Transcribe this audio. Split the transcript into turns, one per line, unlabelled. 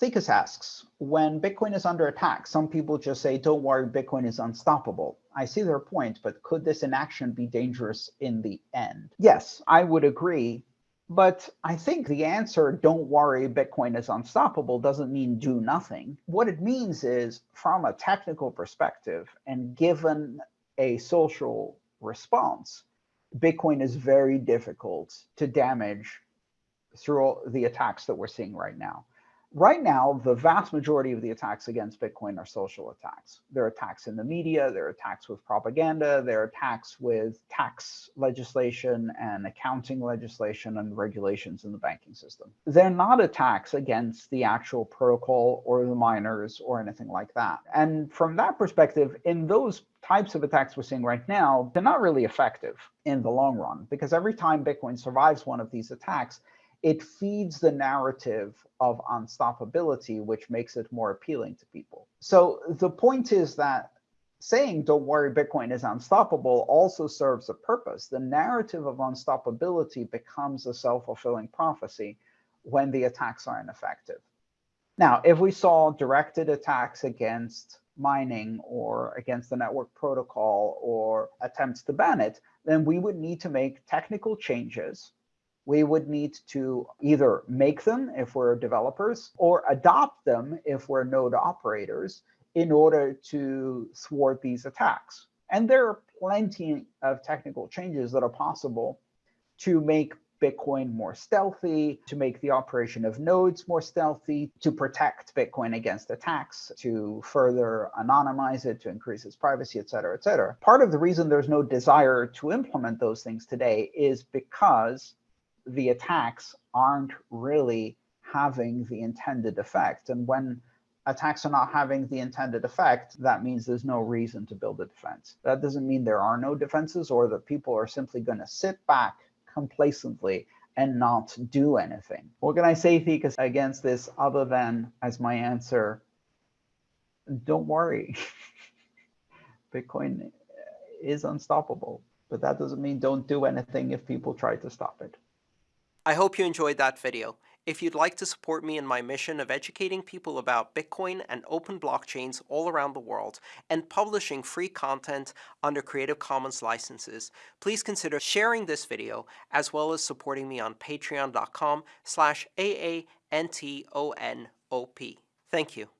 Thekas asks, when Bitcoin is under attack, some people just say, don't worry, Bitcoin is unstoppable. I see their point, but could this inaction be dangerous in the end? Yes, I would agree. But I think the answer, don't worry, Bitcoin is unstoppable, doesn't mean do nothing. What it means is, from a technical perspective, and given a social response, Bitcoin is very difficult to damage through the attacks that we're seeing right now. Right now, the vast majority of the attacks against Bitcoin are social attacks. There are attacks in the media, there are attacks with propaganda, there are attacks with tax legislation and accounting legislation and regulations in the banking system. They're not attacks against the actual protocol or the miners or anything like that. And from that perspective, in those types of attacks we're seeing right now, they're not really effective in the long run because every time Bitcoin survives one of these attacks, it feeds the narrative of unstoppability, which makes it more appealing to people. So the point is that saying, don't worry, Bitcoin is unstoppable also serves a purpose. The narrative of unstoppability becomes a self-fulfilling prophecy when the attacks are ineffective. Now, if we saw directed attacks against mining or against the network protocol or attempts to ban it, then we would need to make technical changes we would need to either make them if we're developers or adopt them if we're node operators in order to thwart these attacks. And there are plenty of technical changes that are possible to make Bitcoin more stealthy, to make the operation of nodes more stealthy, to protect Bitcoin against attacks, to further anonymize it, to increase its privacy, et cetera, et cetera. Part of the reason there's no desire to implement those things today is because the attacks aren't really having the intended effect. And when attacks are not having the intended effect, that means there's no reason to build a defense. That doesn't mean there are no defenses or that people are simply going to sit back complacently and not do anything. What can I say, Thekas, against this other than as my answer, don't worry. Bitcoin is unstoppable, but that doesn't mean don't do anything if people try to stop it.
I hope you enjoyed that video. If you'd like to support me in my mission of educating people about Bitcoin and open blockchains all around the world and publishing free content under Creative Commons licenses, please consider sharing this video as well as supporting me on patreon.com slash AANTONOP. Thank you.